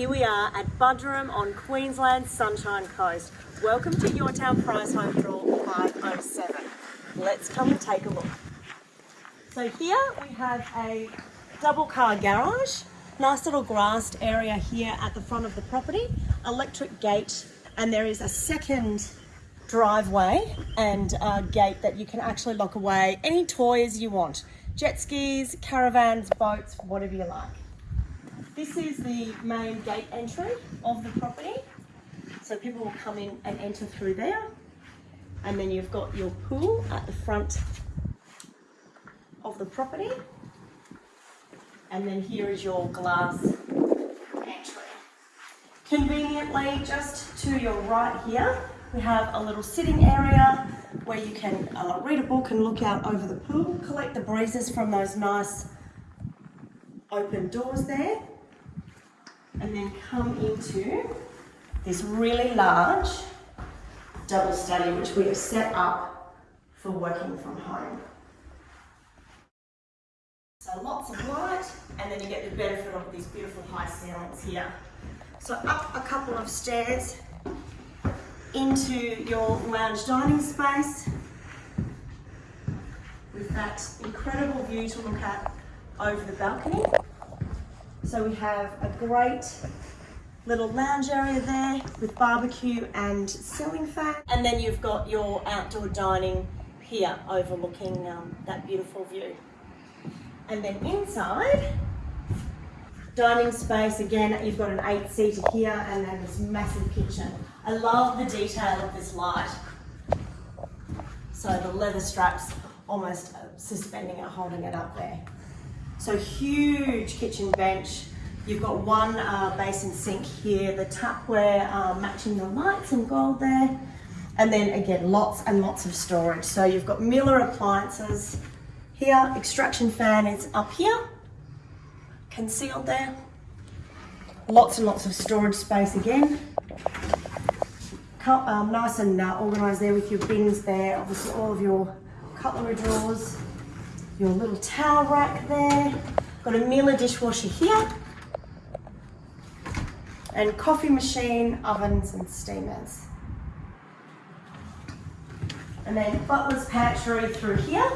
Here we are at Buderim on Queensland's Sunshine Coast. Welcome to Your Town Prize Home Draw 507. Let's come and take a look. So here we have a double car garage, nice little grassed area here at the front of the property, electric gate, and there is a second driveway and a gate that you can actually lock away any toys you want. Jet skis, caravans, boats, whatever you like. This is the main gate entry of the property. So people will come in and enter through there. And then you've got your pool at the front of the property. And then here is your glass entry. Conveniently, just to your right here, we have a little sitting area where you can uh, read a book and look out over the pool, collect the breezes from those nice open doors there, and then come into this really large double study which we have set up for working from home. So lots of light and then you get the benefit of these beautiful high ceilings here. So up a couple of stairs into your lounge dining space with that incredible view to look at over the balcony. So we have a great little lounge area there with barbecue and ceiling fan. And then you've got your outdoor dining here overlooking um, that beautiful view. And then inside, dining space, again, you've got an eight seater here and then this massive kitchen. I love the detail of this light. So the leather straps almost suspending it, holding it up there. So huge kitchen bench. You've got one uh, basin sink here, the tapware uh, matching the lights in gold there. And then again, lots and lots of storage. So you've got Miele appliances here, extraction fan is up here, concealed there. Lots and lots of storage space again. Um, nice and uh, organised there with your bins there, obviously all of your cutlery drawers your little towel rack there. Got a Miele dishwasher here. And coffee machine, ovens and steamers. And then butler's pantry through here.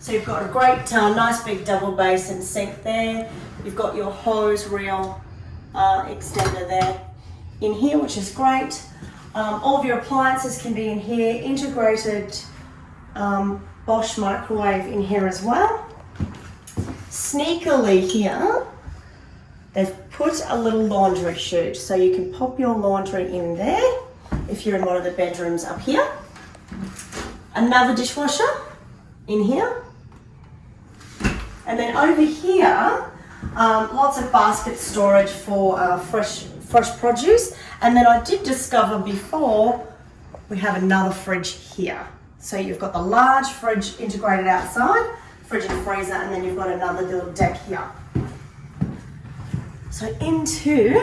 So you've got a great, uh, nice big double basin sink there. You've got your hose reel uh, extender there in here, which is great. Um, all of your appliances can be in here, integrated um, Bosch microwave in here as well. Sneakily here, they've put a little laundry chute so you can pop your laundry in there if you're in one of the bedrooms up here. Another dishwasher in here. And then over here, um, lots of basket storage for uh, fresh, fresh produce. And then I did discover before, we have another fridge here. So you've got the large fridge integrated outside, fridge and freezer, and then you've got another little deck here. So into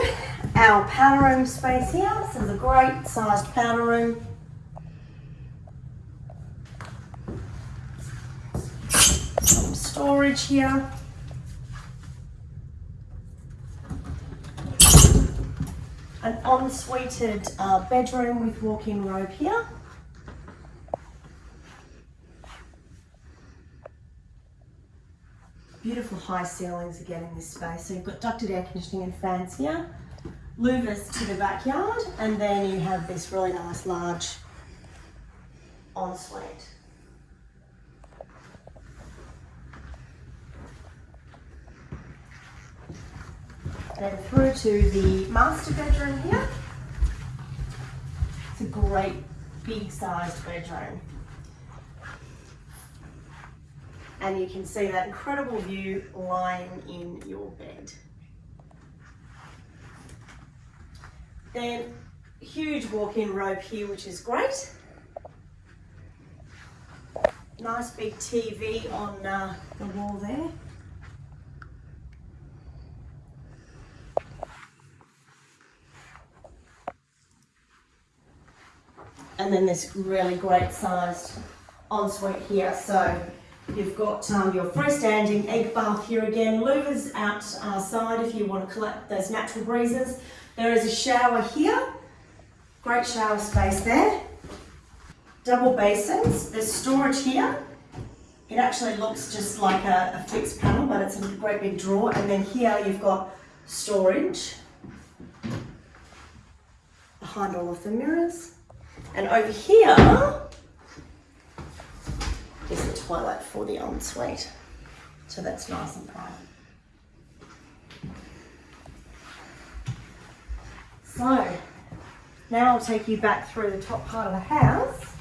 our powder room space here. So there's a great sized powder room. Some storage here. An ensuited uh, bedroom with walk-in robe here. Beautiful high ceilings again in this space. So you've got ducted air conditioning and fans here. Louvers to the backyard and then you have this really nice large ensuite. Then through to the master bedroom here. It's a great big sized bedroom. And you can see that incredible view lying in your bed. Then huge walk-in robe here, which is great. Nice big TV on uh, the wall there. And then this really great sized ensuite here. So You've got um, your freestanding egg bath here again. Louvers outside if you want to collect those natural breezes. There is a shower here. Great shower space there. Double basins. There's storage here. It actually looks just like a, a fixed panel, but it's a great big drawer. And then here you've got storage behind all of the mirrors. And over here toilet for the ensuite. So that's nice and private. So now I'll take you back through the top part of the house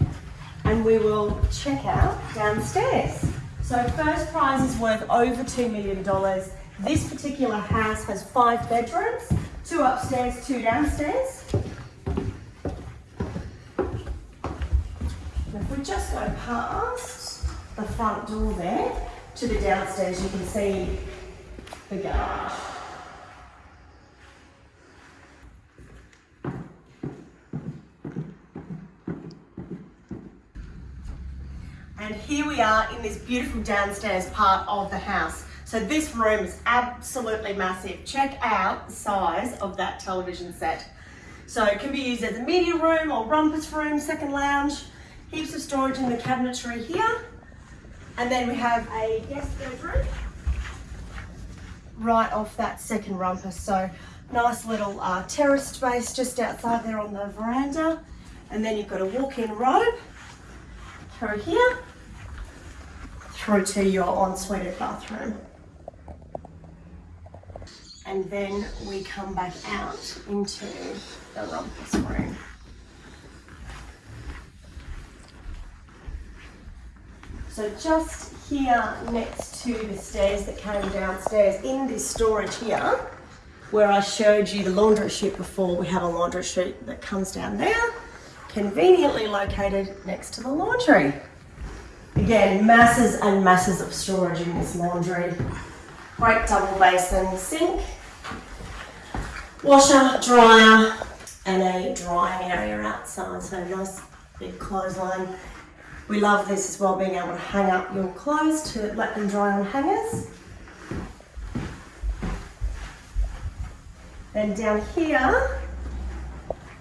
and we will check out downstairs. So first prize is worth over $2 million. This particular house has five bedrooms, two upstairs, two downstairs. if we just go past the front door there to the downstairs, you can see the garage. And here we are in this beautiful downstairs part of the house. So this room is absolutely massive. Check out the size of that television set. So it can be used as a media room or rumpus room, second lounge, heaps of storage in the cabinetry here. And then we have a guest bedroom right off that second rumpus. So nice little uh, terrace space just outside there on the veranda. And then you've got a walk-in robe through here through to your ensuite bathroom. And then we come back out into the rumpus room. So just here next to the stairs that came downstairs in this storage here, where I showed you the laundry chute before, we have a laundry chute that comes down there, conveniently located next to the laundry. Again, masses and masses of storage in this laundry. Great double basin sink, washer, dryer, and a drying area outside. So nice big clothesline. We love this as well, being able to hang up your clothes to let them dry on hangers. Then down here,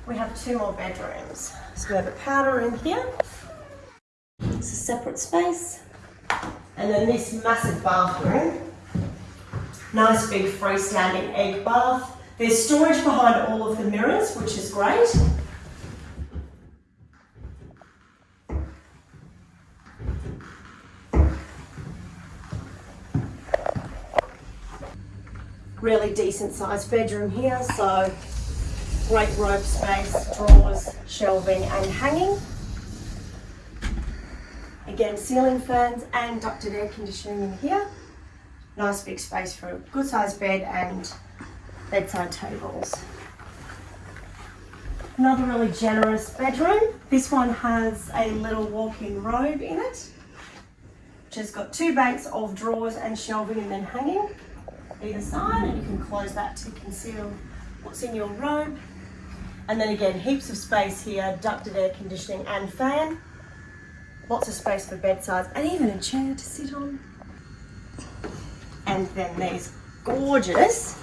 we have two more bedrooms. So we have a powder room here it's a separate space. And then this massive bathroom. Nice big freestanding egg bath. There's storage behind all of the mirrors, which is great. Really decent sized bedroom here, so great robe space, drawers, shelving and hanging. Again, ceiling fans and ducted air conditioning in here. Nice big space for a good sized bed and bedside tables. Another really generous bedroom. This one has a little walk-in robe in it, which has got two banks of drawers and shelving and then hanging either side and you can close that to conceal what's in your robe. And then again, heaps of space here, ducted air conditioning and fan lots of space for bedsides and even a chair to sit on. And then these gorgeous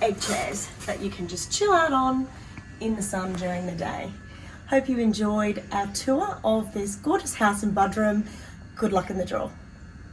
egg chairs that you can just chill out on in the sun during the day. Hope you enjoyed our tour of this gorgeous house in Buderim. Good luck in the draw.